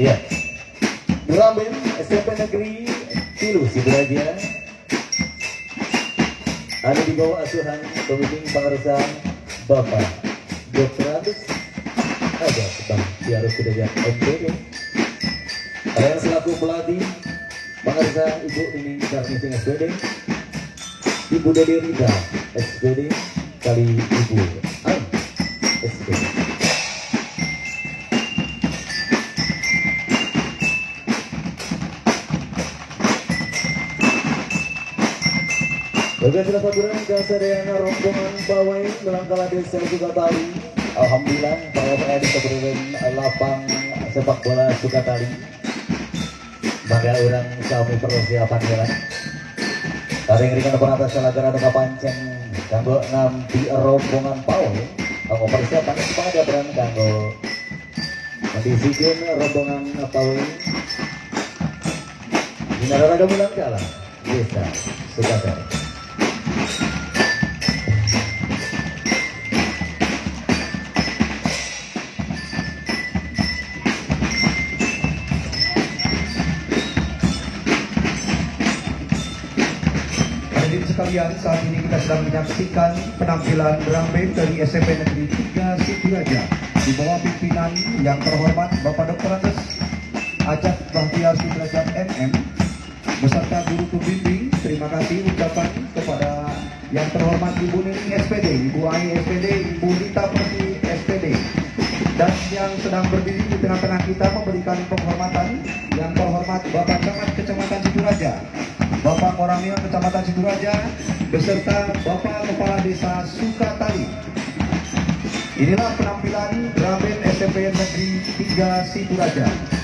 Drum band SMP Negeri Tilu Sidoarjo. Ada di bawah asuhan pembimbing pengerusan Bapak Dr. Agus ada Bang Tiarus Sudrajat MPD. Kalian selaku pelatih pengerusan Ibu Nini Darmising SPD, Ibu Dede Rida SPD, kali Ibu Ain SPD. Bagi sudah saburan kesadayana rombongan pawai melangkah desa Sukatali. Alhamdulillah bahwa saya di keberadaan lapang sepak bola Sukatali. Bangga orang kami persiapan jalan. Tadi ngerikan atas salagara dengan pancen kanggo ngampi rombongan pawai. Kanggo persiapan ya peran kanggo mendisikin rombongan pawai. Dinaraga mulang kalah desa Sukatali. Hadirin sekalian, saat ini kita sedang menyaksikan penampilan drum band dari SMP Negeri 3 Situraja di bawah pimpinan yang terhormat Bapak Dr. Andes Ajak Bahtiar Sudrajat MM beserta guru pembimbing. Terima kasih ucapan kepada yang terhormat Ibu Nini SPD, Ibu Ai SPD, Ibu Rita Perti SPD dan yang sedang berdiri di tengah-tengah kita memberikan penghormatan yang terhormat Bapak Camat Kecamatan Situraja Koramil Kecamatan Siduraja beserta Bapak Kepala Desa Sukatali. Inilah penampilan band SMP Negeri 3 Siduraja.